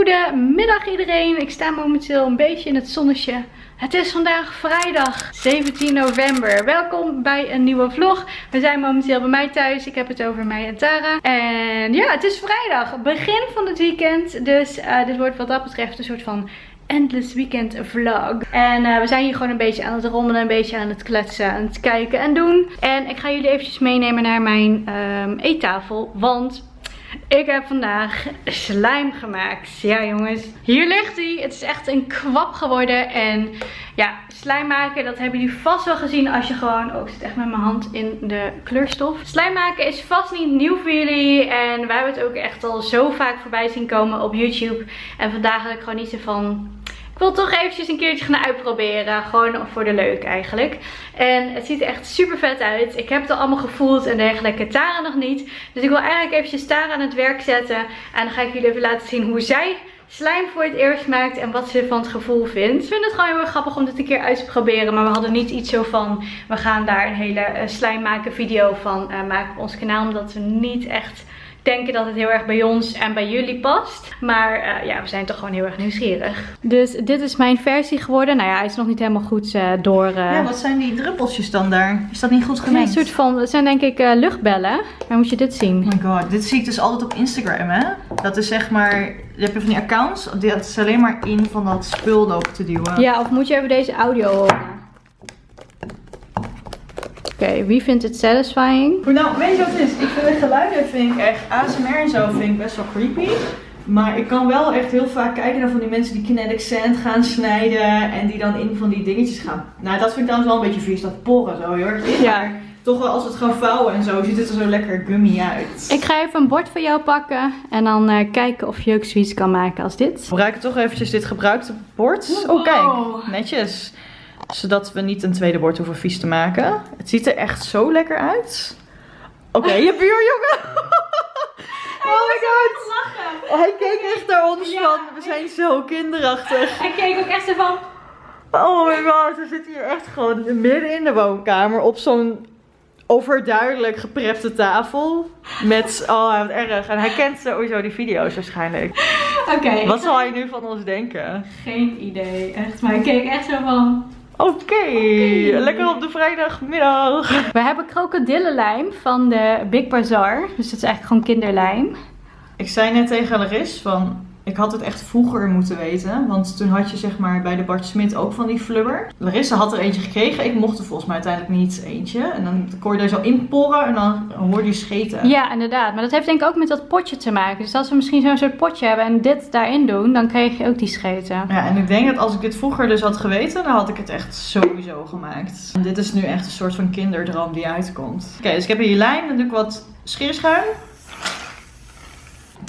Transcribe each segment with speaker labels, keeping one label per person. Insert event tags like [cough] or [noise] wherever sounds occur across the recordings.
Speaker 1: Goedemiddag iedereen. Ik sta momenteel een beetje in het zonnetje. Het is vandaag vrijdag 17 november. Welkom bij een nieuwe vlog. We zijn momenteel bij mij thuis. Ik heb het over mij en Tara. En ja, het is vrijdag. Begin van het weekend. Dus uh, dit wordt wat dat betreft een soort van endless weekend vlog. En uh, we zijn hier gewoon een beetje aan het rommelen, een beetje aan het kletsen, aan het kijken en doen. En ik ga jullie eventjes meenemen naar mijn um, eettafel. Want ik heb vandaag slijm gemaakt. Ja jongens, hier ligt hij. Het is echt een kwap geworden. En ja, slijm maken, dat hebben jullie vast wel gezien als je gewoon... Oh, ik zit echt met mijn hand in de kleurstof. Slijm maken is vast niet nieuw voor jullie. En wij hebben het ook echt al zo vaak voorbij zien komen op YouTube. En vandaag had ik gewoon niet zo van wil toch eventjes een keertje gaan uitproberen. Gewoon voor de leuk eigenlijk. En het ziet er echt super vet uit. Ik heb het al allemaal gevoeld en dergelijke. Tara nog niet. Dus ik wil eigenlijk eventjes Tara aan het werk zetten. En dan ga ik jullie even laten zien hoe zij slijm voor het eerst maakt en wat ze van het gevoel vindt. Ik vind het gewoon heel erg grappig om dit een keer uit te proberen. Maar we hadden niet iets zo van, we gaan daar een hele uh, slijm maken video van uh, maken op ons kanaal. Omdat we niet echt denken dat het heel erg bij ons en bij jullie past. Maar uh, ja, we zijn toch gewoon heel erg nieuwsgierig. Dus dit is mijn versie geworden. Nou ja, hij is nog niet helemaal goed uh, door... Uh...
Speaker 2: Ja, wat zijn die druppeltjes dan daar? Is dat niet goed gemengd?
Speaker 1: een soort van, het zijn denk ik luchtbellen. Maar moet je dit zien?
Speaker 2: Oh my god, dit zie ik dus altijd op Instagram hè. Dat is zeg maar, je hebt van die accounts, dat is alleen maar in van dat spul lopen te duwen.
Speaker 1: Ja, of moet je even deze audio horen? Oké, okay, wie vindt het satisfying?
Speaker 2: Nou, weet je wat het is? Ik vind de geluiden vind ik echt, ASMR en zo vind ik best wel creepy. Maar ik kan wel echt heel vaak kijken naar van die mensen die kinetic sand gaan snijden. En die dan in van die dingetjes gaan. Nou, dat vind ik dan wel een beetje vies. Dat porren zo heel erg. Ja. Maar toch wel als het gaan vouwen en zo, ziet het er zo lekker gummy uit.
Speaker 1: Ik ga even een bord voor jou pakken. En dan uh, kijken of je ook zoiets kan maken als dit. We
Speaker 2: gebruiken toch eventjes dit gebruikte bord. Oh, kijk. Netjes zodat we niet een tweede bord hoeven vies te maken. Het ziet er echt zo lekker uit. Oké, okay, [laughs] je buurjongen.
Speaker 1: oh my god.
Speaker 2: Oh, hij keek echt naar ons van, we zijn zo kinderachtig.
Speaker 1: Hij keek ook echt zo van...
Speaker 2: Oh my god, we zitten hier echt gewoon midden in de woonkamer op zo'n overduidelijk geprepte tafel. Met, oh wat erg. En hij kent sowieso die video's waarschijnlijk. Oké. Wat zal hij nu van ons denken?
Speaker 1: Geen idee, echt. Maar hij keek echt zo van...
Speaker 2: Oké, lekker op de vrijdagmiddag.
Speaker 1: We hebben krokodillenlijm van de Big Bazaar. Dus het is eigenlijk gewoon kinderlijm.
Speaker 2: Ik zei net tegen Laris van, ik had het echt vroeger moeten weten. Want toen had je zeg maar bij de Bart Smit ook van die flubber. Larissa had er eentje gekregen. Ik mocht er volgens mij uiteindelijk niet eentje. En dan kon je er zo in porren en dan hoorde je scheten.
Speaker 1: Ja, inderdaad. Maar dat heeft denk ik ook met dat potje te maken. Dus als we misschien zo'n soort potje hebben en dit daarin doen, dan kreeg je ook die scheten.
Speaker 2: Ja, en ik denk dat als ik dit vroeger dus had geweten, dan had ik het echt sowieso gemaakt. En dit is nu echt een soort van kinderdroom die uitkomt. Oké, dus ik heb hier lijm. Dan doe ik wat scheerschuim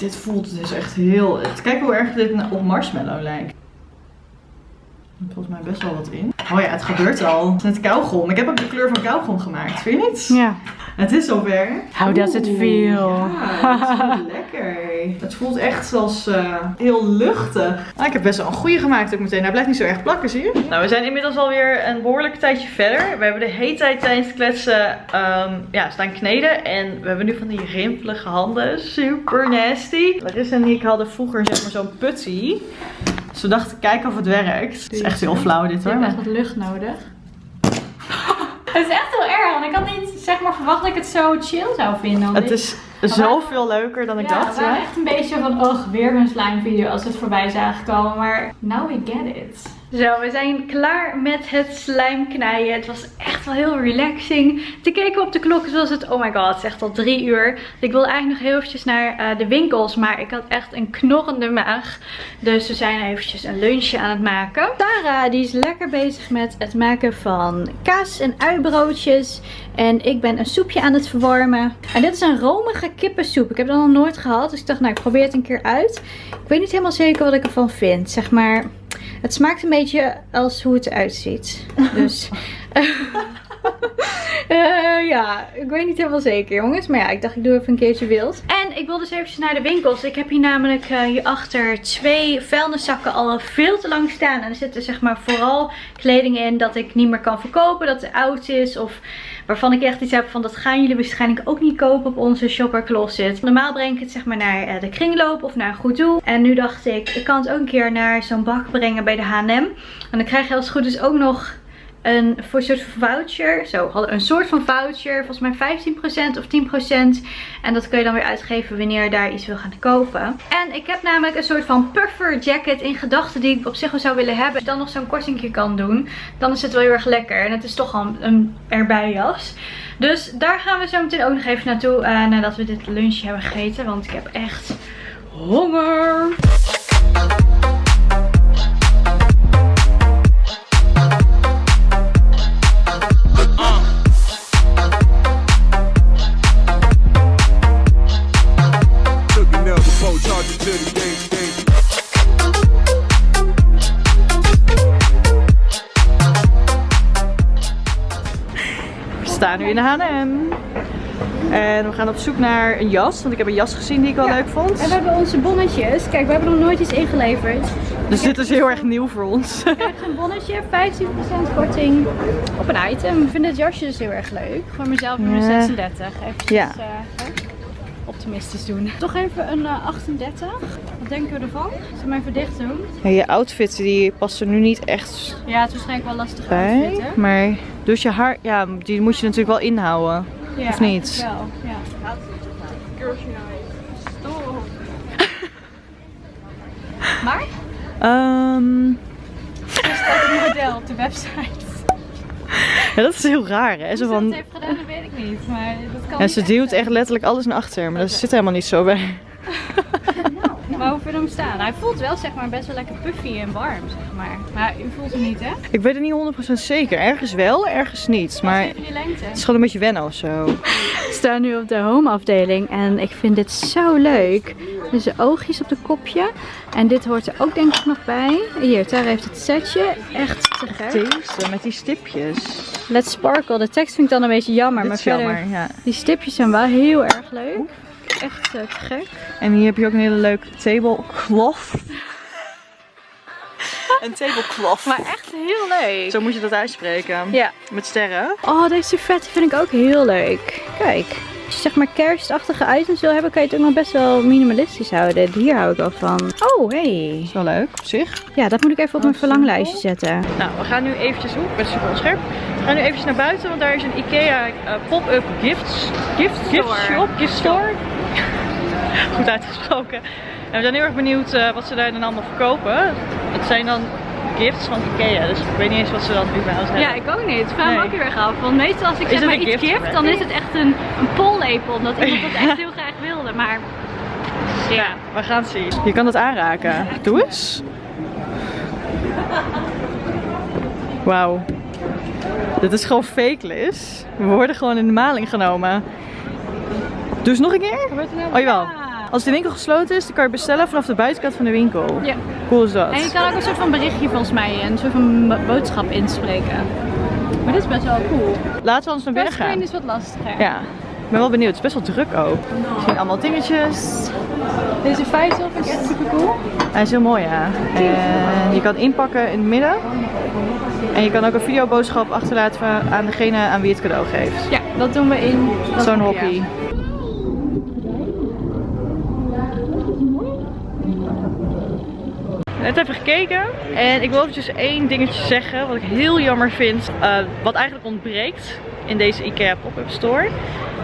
Speaker 2: dit voelt dus echt heel... Kijk hoe erg dit op marshmallow lijkt. Volgens mij best wel wat in. Oh ja, het gebeurt al. Het is net kauwgom. Ik heb ook de kleur van kauwgom gemaakt. Vind je niet?
Speaker 1: Ja.
Speaker 2: Het is zover.
Speaker 1: How does it feel?
Speaker 2: Ja, het voelt [laughs] lekker. Het voelt echt als uh, heel luchtig. Nou, ik heb best wel een goede gemaakt ook meteen. Hij blijft niet zo erg plakken, zie je? Nou, we zijn inmiddels alweer een behoorlijk tijdje verder. We hebben de hele tijd tijdens het kletsen um, ja, staan kneden. En we hebben nu van die rimpelige handen. Super nasty. Larissa en ik hadden vroeger zeg maar zo'n putty. Dus we dachten, kijken of het werkt. Het is echt heel flauw dit hoor.
Speaker 1: Je hebt echt wat lucht nodig. [laughs] Het is echt heel erg, want ik had niet zeg maar, verwacht dat ik het zo chill zou vinden.
Speaker 2: Het is zoveel leuker dan ik
Speaker 1: ja,
Speaker 2: dacht.
Speaker 1: Ja, waren echt een beetje van, oh, weer een slime video als het voorbij zagen komen. Maar now we get it. Zo, we zijn klaar met het slijm knijden. Het was echt wel heel relaxing. Te kijken op de klok was het, oh my god, het is echt al drie uur. Ik wilde eigenlijk nog heel eventjes naar uh, de winkels, maar ik had echt een knorrende maag. Dus we zijn eventjes een lunchje aan het maken. Tara, die is lekker bezig met het maken van kaas en uibroodjes. En ik ben een soepje aan het verwarmen. En dit is een romige kippensoep. Ik heb dat nog nooit gehad, dus ik dacht, nou, ik probeer het een keer uit. Ik weet niet helemaal zeker wat ik ervan vind. Zeg maar... Het smaakt een beetje als hoe het eruit ziet. Dus... [laughs] [laughs] Eh, ja, ik weet niet helemaal zeker jongens. Maar ja, ik dacht ik doe even een keertje wild. En ik wil dus eventjes naar de winkels. Ik heb hier namelijk uh, hierachter twee vuilniszakken al veel te lang staan. En er zitten zeg maar vooral kleding in dat ik niet meer kan verkopen. Dat het oud is of waarvan ik echt iets heb van dat gaan jullie waarschijnlijk ook niet kopen op onze shopper closet. Normaal breng ik het zeg maar naar uh, de kringloop of naar een goed doel. En nu dacht ik, ik kan het ook een keer naar zo'n bak brengen bij de H&M. En dan krijg je als het goed is ook nog een soort voucher. Zo, hadden een soort van voucher. Volgens mij 15% of 10%. En dat kun je dan weer uitgeven wanneer je daar iets wil gaan kopen. En ik heb namelijk een soort van puffer jacket in gedachten die ik op zich wel zou willen hebben. Als dan nog zo'n kortingje kan doen. Dan is het wel heel erg lekker. En het is toch al een erbij jas. Dus daar gaan we zo meteen ook nog even naartoe. Uh, nadat we dit lunchje hebben gegeten. Want ik heb echt honger.
Speaker 2: Staan nu in de H&M. En we gaan op zoek naar een jas, want ik heb een jas gezien die ik wel leuk vond.
Speaker 1: En we hebben onze bonnetjes. Kijk, we hebben nog nooit iets ingeleverd.
Speaker 2: Dus dit is heel erg nieuw voor ons.
Speaker 1: We krijgen een bonnetje, 15% korting op een item. Ik vind dit jasje dus heel erg leuk. Voor mezelf nummer 36. Even ja. Uh, optimistisch doen. Toch even een uh, 38. Wat denken we ervan? Zullen we even dicht doen?
Speaker 2: Ja, je outfit die past er nu niet echt
Speaker 1: Ja, het is waarschijnlijk wel lastig bij. Outfit,
Speaker 2: maar dus je haar, ja, die moet je natuurlijk wel inhouden.
Speaker 1: Ja,
Speaker 2: of niet?
Speaker 1: Wel, ja. maar?
Speaker 2: Um...
Speaker 1: Er staat een model op de website.
Speaker 2: Ja, [laughs] dat is heel raar hè.
Speaker 1: Zo van... dat heeft gedaan, dat weet ik niet. Maar dat kan
Speaker 2: ja, ze duwt echt letterlijk alles naar achter, maar dat zit helemaal niet zo bij.
Speaker 1: Je hem staan? Hij voelt wel zeg maar best wel lekker puffy en warm, zeg maar. Maar u voelt hem niet, hè?
Speaker 2: Ik weet het niet 100% zeker. Ergens wel, ergens niet. Maar het is gewoon een beetje wennen of zo.
Speaker 1: We staan nu op de home afdeling en ik vind dit zo leuk. Dus de oogjes op de kopje. En dit hoort er ook denk ik nog bij. Hier, daar heeft het setje. Echt te gek.
Speaker 2: Deze met die stipjes.
Speaker 1: Let's Sparkle. De tekst vind ik dan een beetje jammer. maar verder, jammer, ja. die stipjes zijn wel heel erg leuk. Echt uh, te gek.
Speaker 2: En hier heb je ook een hele leuke tablecloth. [laughs] een tablecloth.
Speaker 1: Maar echt heel leuk.
Speaker 2: Zo moet je dat uitspreken.
Speaker 1: Ja.
Speaker 2: Met sterren.
Speaker 1: Oh, deze vet vind ik ook heel leuk. Kijk. Als je zeg maar kerstachtige items wil hebben, kan je het ook nog best wel minimalistisch houden. Hier hou ik wel van. Oh, hey.
Speaker 2: Is wel leuk op zich.
Speaker 1: Ja, dat moet ik even op mijn verlanglijstje zetten.
Speaker 2: Nou, we gaan nu eventjes, oeh, ik ben super onscherp. We gaan nu eventjes naar buiten, want daar is een Ikea uh, pop-up gifts. Gift, gift shop, gift store. [laughs] Goed uitgesproken. En we zijn heel erg benieuwd uh, wat ze daar dan allemaal verkopen. Het zijn dan gifts van Ikea. Dus ik weet niet eens wat ze dan überhaupt hebben.
Speaker 1: Ja, ik ook niet. Vraag me ook heel erg af. Want meestal als ik zeg maar iets gift, dan is het echt een, een pollepel. Omdat iemand dat echt [laughs] heel graag wilde. Maar ja,
Speaker 2: we gaan het zien. Je kan het aanraken. Doe eens. Wauw. Dit is gewoon fake, Liz. We worden gewoon in de maling genomen. Doe eens nog een keer. Oh jawel. Als de winkel gesloten is, dan kan je bestellen vanaf de buitenkant van de winkel.
Speaker 1: Ja.
Speaker 2: Cool is dat.
Speaker 1: En je kan ook een soort van berichtje volgens mij, een soort van boodschap inspreken. Maar dit is best wel cool.
Speaker 2: Laten we ons naar binnen gaan.
Speaker 1: is wat lastiger.
Speaker 2: Ja. Ik ben wel benieuwd. Het is best wel druk ook. Er zijn allemaal dingetjes.
Speaker 1: Deze vijzel vind ik echt super cool.
Speaker 2: Hij is heel mooi, ja. En je kan inpakken in het midden. En je kan ook een videoboodschap achterlaten aan degene aan wie het cadeau geeft.
Speaker 1: Ja, dat doen we in
Speaker 2: zo'n hockey. Net even gekeken en ik wil eventjes één dingetje zeggen wat ik heel jammer vind. Uh, wat eigenlijk ontbreekt in deze Ikea pop-up store.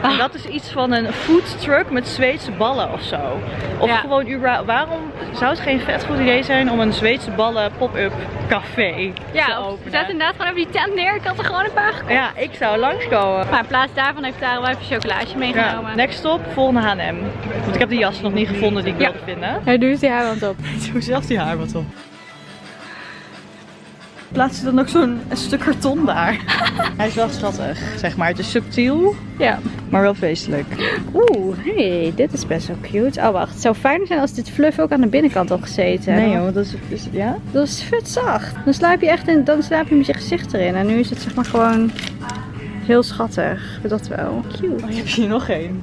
Speaker 2: En ah. dat is iets van een food truck met Zweedse ballen of zo. Of gewoon überhaupt, waarom zou het geen vet goed idee zijn om een Zweedse ballen pop-up café
Speaker 1: ja,
Speaker 2: te openen?
Speaker 1: Zet inderdaad gewoon over die tent neer. Ik had er gewoon een paar gekocht.
Speaker 2: Ja, ik zou langskomen.
Speaker 1: Maar in plaats daarvan heeft daar wel even chocolaatje meegenomen.
Speaker 2: Ja, next stop, volgende H&M. Want ik heb de jas nog niet gevonden die ik wilde vinden.
Speaker 1: Hij doet die haarband op. [laughs]
Speaker 2: Doe zelf die haarband op plaats je dan ook zo'n stuk karton daar. [laughs] Hij is wel schattig, zeg maar. Het is subtiel,
Speaker 1: ja.
Speaker 2: maar wel feestelijk.
Speaker 1: Oeh, hey, dit is best wel cute. Oh wacht, het zou fijn zijn als dit fluff ook aan de binnenkant had gezeten.
Speaker 2: Nee joh, dat is, is ja?
Speaker 1: Dat is vet zacht. Dan slaap je echt in, dan slaap je met je gezicht erin. En nu is het zeg maar gewoon Heel schattig. Dat wel. Cute.
Speaker 2: Oh, je hebt hier nog één.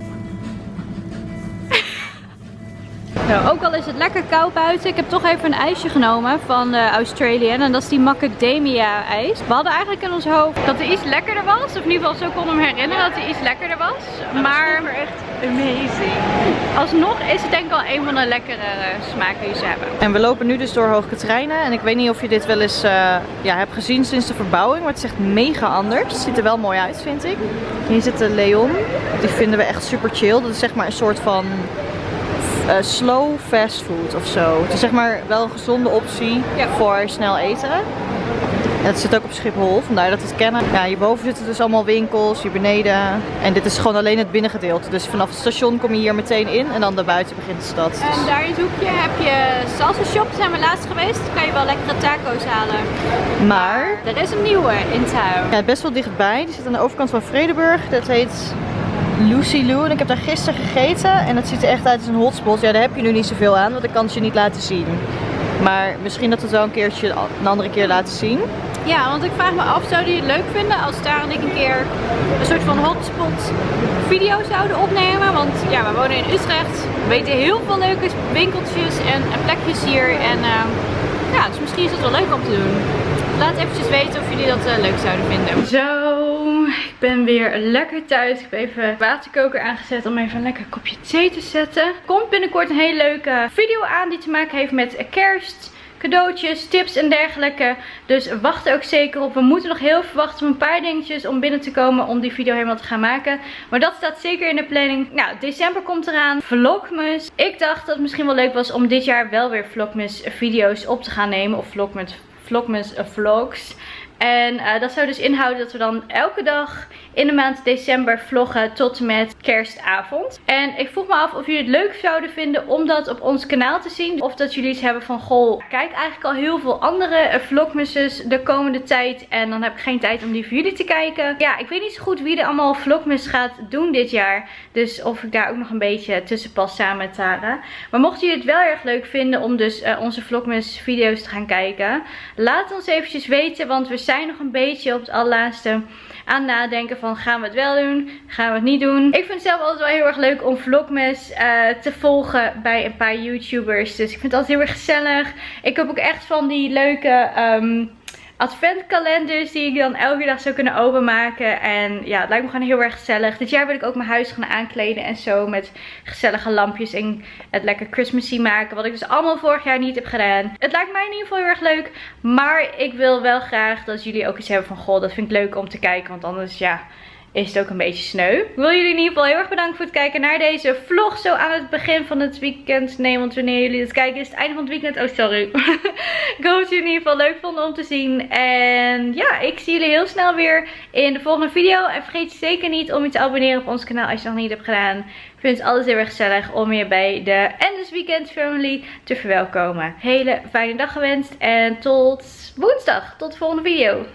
Speaker 1: Nou, ook al is het lekker koud buiten, ik heb toch even een ijsje genomen van de Australian. En dat is die macadamia ijs. We hadden eigenlijk in ons hoofd dat hij iets lekkerder was. Of in ieder geval zo konden we me herinneren dat hij iets lekkerder was. Maar echt amazing. Alsnog is het denk ik wel een van de lekkere smaken die ze hebben.
Speaker 2: En we lopen nu dus door Hoog Katrijnen. En ik weet niet of je dit wel eens uh, ja, hebt gezien sinds de verbouwing. Maar het is echt mega anders. Het ziet er wel mooi uit vind ik. Hier zit de Leon. Die vinden we echt super chill. Dat is zeg maar een soort van uh, slow fast food of zo. Het is zeg maar wel een gezonde optie voor snel eten. En het zit ook op Schiphol, vandaar dat we het kennen. Ja, hierboven zitten dus allemaal winkels, hier beneden. En dit is gewoon alleen het binnengedeelte. Dus vanaf het station kom je hier meteen in en dan daarbuiten begint de stad.
Speaker 1: En daar in het hoekje heb je salsa shop, zijn we laatst geweest. Dan kan je wel lekkere taco's halen.
Speaker 2: Maar...
Speaker 1: Er is een nieuwe in town.
Speaker 2: Ja, best wel dichtbij. Die zit aan de overkant van Vredeburg. Dat heet Lucy Lou. En ik heb daar gisteren gegeten. En het ziet er echt uit als een hotspot. Ja, daar heb je nu niet zoveel aan, want ik kan het je niet laten zien. Maar misschien dat we het wel een keertje een andere keer laten zien.
Speaker 1: Ja, want ik vraag me af, zou je het leuk vinden als Tara en ik een keer een soort van hotspot video zouden opnemen? Want ja, we wonen in Utrecht. We weten heel veel leuke winkeltjes en, plekjes hier. En uh, ja, dus misschien is het wel leuk om te doen. Laat eventjes weten of jullie dat uh, leuk zouden vinden. Zo, ik ben weer lekker thuis. Ik heb even waterkoker aangezet om even een lekker kopje thee te zetten. Komt binnenkort een hele leuke video aan die te maken heeft met kerst cadeautjes, tips en dergelijke. Dus wacht er ook zeker op. We moeten nog heel veel wachten op een paar dingetjes om binnen te komen om die video helemaal te gaan maken. Maar dat staat zeker in de planning. Nou, december komt eraan. Vlogmas. Ik dacht dat het misschien wel leuk was om dit jaar wel weer Vlogmas video's op te gaan nemen. Of Vlogmas, Vlogmas vlogs. En uh, dat zou dus inhouden dat we dan elke dag in de maand december vloggen tot en met kerstavond. En ik vroeg me af of jullie het leuk zouden vinden om dat op ons kanaal te zien. Of dat jullie iets hebben van, goh, kijk eigenlijk al heel veel andere vlogmasses de komende tijd. En dan heb ik geen tijd om die voor jullie te kijken. Ja, ik weet niet zo goed wie er allemaal vlogmas gaat doen dit jaar. Dus of ik daar ook nog een beetje tussen pas samen met Tara. Maar mochten jullie het wel erg leuk vinden om dus uh, onze vlogmas video's te gaan kijken. Laat ons eventjes weten, want we zijn nog een beetje op het allerlaatste aan nadenken van gaan we het wel doen, gaan we het niet doen. Ik vind het zelf altijd wel heel erg leuk om vlogmas uh, te volgen bij een paar YouTubers. Dus ik vind het altijd heel erg gezellig. Ik heb ook echt van die leuke... Um, adventkalenders die ik dan elke dag zou kunnen openmaken. En ja, het lijkt me gewoon heel erg gezellig. Dit jaar wil ik ook mijn huis gaan aankleden en zo met gezellige lampjes en het lekker Christmassy maken. Wat ik dus allemaal vorig jaar niet heb gedaan. Het lijkt mij in ieder geval heel erg leuk. Maar ik wil wel graag dat jullie ook iets hebben van, goh, dat vind ik leuk om te kijken. Want anders, ja is het ook een beetje sneu. Ik wil jullie in ieder geval heel erg bedanken voor het kijken naar deze vlog. Zo aan het begin van het weekend. Nee, want wanneer jullie het kijken is het einde van het weekend. Oh, sorry. [laughs] ik hoop dat jullie in ieder geval leuk vonden om te zien. En ja, ik zie jullie heel snel weer in de volgende video. En vergeet zeker niet om je te abonneren op ons kanaal als je het nog niet hebt gedaan. Ik vind het altijd heel erg gezellig om je bij de Endless Weekend Family te verwelkomen. Hele fijne dag gewenst en tot woensdag. Tot de volgende video.